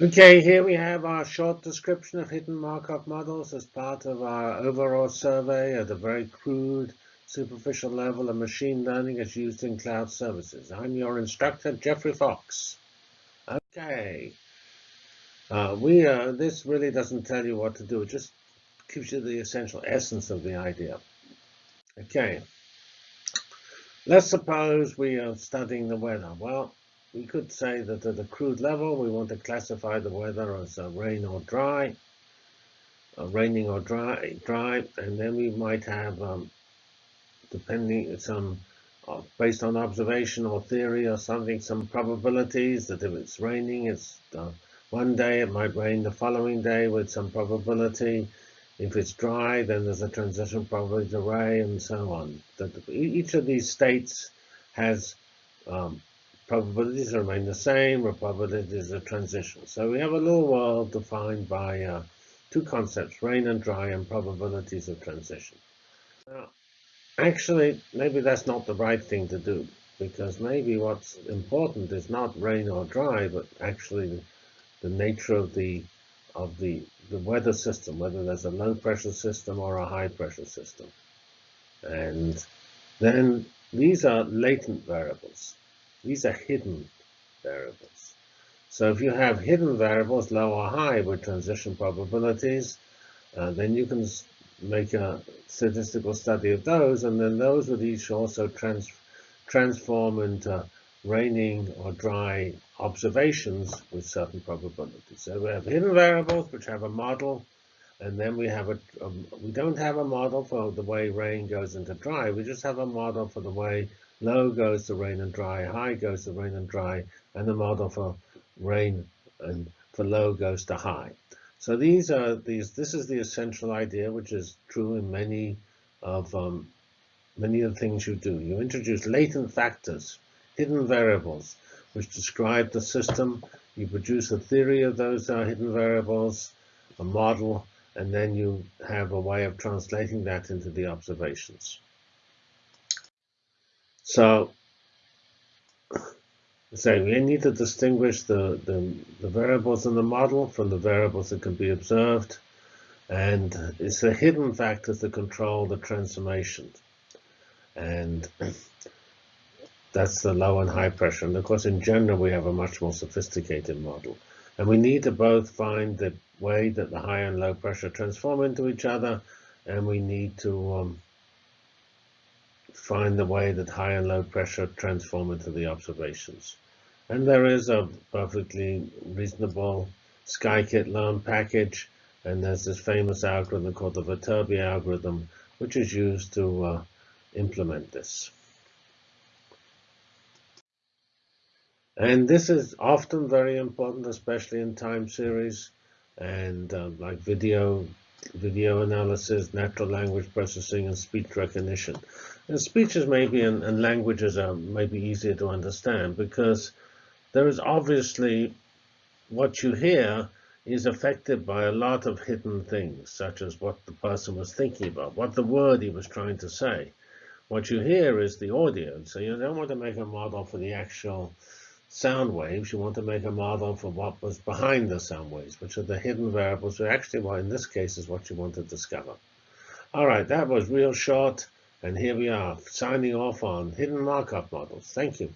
Okay, here we have our short description of hidden Markov models as part of our overall survey at a very crude, superficial level of machine learning as used in cloud services. I'm your instructor, Geoffrey Fox. Okay, uh, we uh, this really doesn't tell you what to do. It just gives you the essential essence of the idea. Okay, let's suppose we are studying the weather. Well, we could say that at a crude level, we want to classify the weather as uh, rain or dry, uh, raining or dry, dry, and then we might have, um, depending some uh, based on observation or theory or something, some probabilities that if it's raining, it's uh, one day it might rain the following day with some probability. If it's dry, then there's a transition probability rain, and so on. That each of these states has um, probabilities remain the same, or probabilities of transition. So we have a little world defined by uh, two concepts, rain and dry, and probabilities of transition. Now, actually, maybe that's not the right thing to do, because maybe what's important is not rain or dry, but actually the, the nature of the of the, the weather system, whether there's a low pressure system or a high pressure system. And then these are latent variables. These are hidden variables. So if you have hidden variables, low or high, with transition probabilities, uh, then you can make a statistical study of those, and then those would each also trans transform into raining or dry observations with certain probabilities. So we have hidden variables which have a model, and then we have a, a, we don't have a model for the way rain goes into dry. We just have a model for the way Low goes to rain and dry, high goes to rain and dry, and the model for rain and for low goes to high. So these are these. This is the essential idea, which is true in many of um, many of the things you do. You introduce latent factors, hidden variables, which describe the system. You produce a theory of those uh, hidden variables, a model, and then you have a way of translating that into the observations. So, say we need to distinguish the, the, the, variables in the model from the variables that can be observed. And it's the hidden factors that control the transformation. And that's the low and high pressure. And of course, in general, we have a much more sophisticated model. And we need to both find the way that the high and low pressure transform into each other, and we need to um, find the way that high and low pressure transform into the observations. And there is a perfectly reasonable scikit-learn package, and there's this famous algorithm called the Viterbi algorithm, which is used to uh, implement this. And this is often very important, especially in time series and uh, like video video analysis, natural language processing, and speech recognition. And speeches maybe and, and languages are maybe easier to understand because there is obviously what you hear is affected by a lot of hidden things, such as what the person was thinking about, what the word he was trying to say. What you hear is the audio, so you don't want to make a model for the actual sound waves, you want to make a model for what was behind the sound waves, which are the hidden variables, which actually, well, in this case, is what you want to discover. All right, that was real short, and here we are, signing off on hidden Markov models. Thank you.